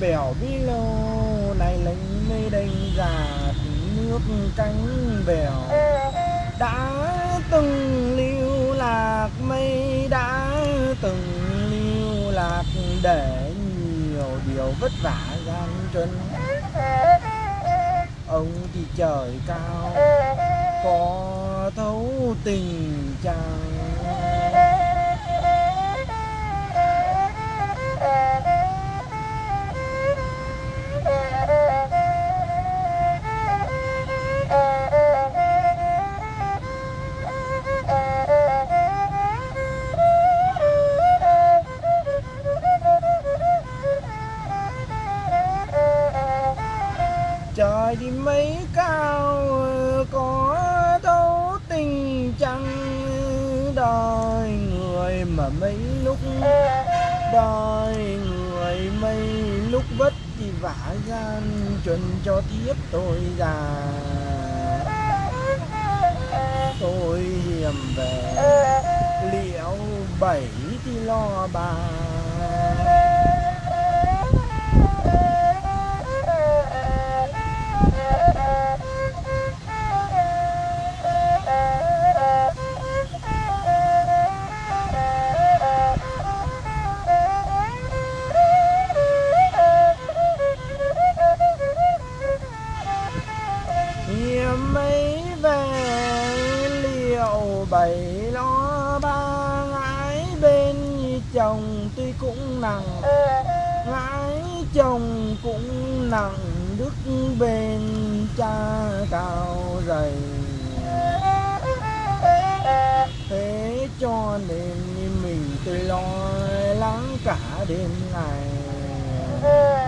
bèo bi lô, này lệnh mây đành già nước cánh bèo. Đã từng lưu lạc mây, đã từng lưu lạc để nhiều điều vất vả gian truân ông thì trời cao, có thấu tình chàng. Trời đi mấy cao ờ, có thấu tình chăng ờ, đời người mà mấy lúc đời người mấy lúc vất thì vả gian chuẩn cho thiếp tôi già. Tôi hiểm về, liệu bảy thì lo bà. Hiểm mấy về liệu bảy lo ba gái bên chồng tuy cũng nặng, gái chồng cũng nặng, đức bên cha cao dày. Thế cho nên mình tôi lo lắng cả đêm ngày.